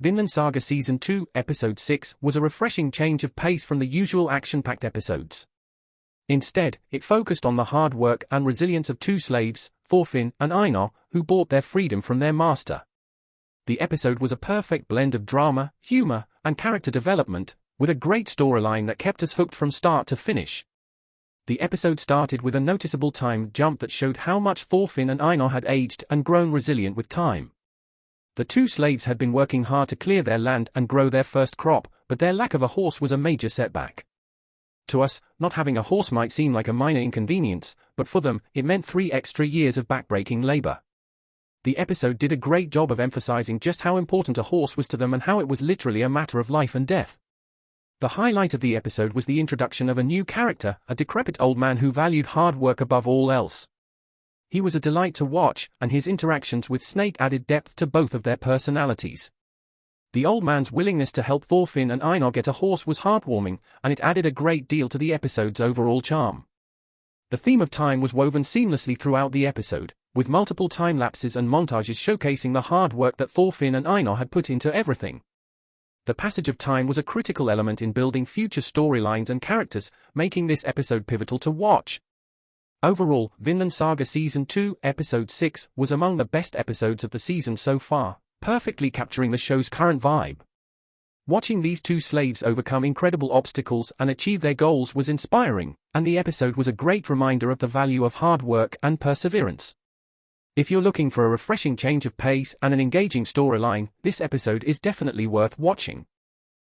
Vinland Saga Season 2, Episode 6 was a refreshing change of pace from the usual action-packed episodes. Instead, it focused on the hard work and resilience of two slaves, Thorfinn and Einar, who bought their freedom from their master. The episode was a perfect blend of drama, humor, and character development, with a great storyline that kept us hooked from start to finish. The episode started with a noticeable time jump that showed how much Thorfinn and Einar had aged and grown resilient with time. The two slaves had been working hard to clear their land and grow their first crop, but their lack of a horse was a major setback. To us, not having a horse might seem like a minor inconvenience, but for them, it meant three extra years of backbreaking labor. The episode did a great job of emphasizing just how important a horse was to them and how it was literally a matter of life and death. The highlight of the episode was the introduction of a new character, a decrepit old man who valued hard work above all else. He was a delight to watch, and his interactions with Snake added depth to both of their personalities. The old man's willingness to help Thorfinn and Einar get a horse was heartwarming, and it added a great deal to the episode's overall charm. The theme of time was woven seamlessly throughout the episode, with multiple time lapses and montages showcasing the hard work that Thorfinn and Einar had put into everything. The passage of time was a critical element in building future storylines and characters, making this episode pivotal to watch. Overall, Vinland Saga Season 2, Episode 6, was among the best episodes of the season so far, perfectly capturing the show's current vibe. Watching these two slaves overcome incredible obstacles and achieve their goals was inspiring, and the episode was a great reminder of the value of hard work and perseverance. If you're looking for a refreshing change of pace and an engaging storyline, this episode is definitely worth watching.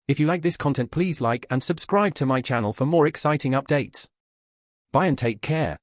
If you like this content please like and subscribe to my channel for more exciting updates. Bye and take care.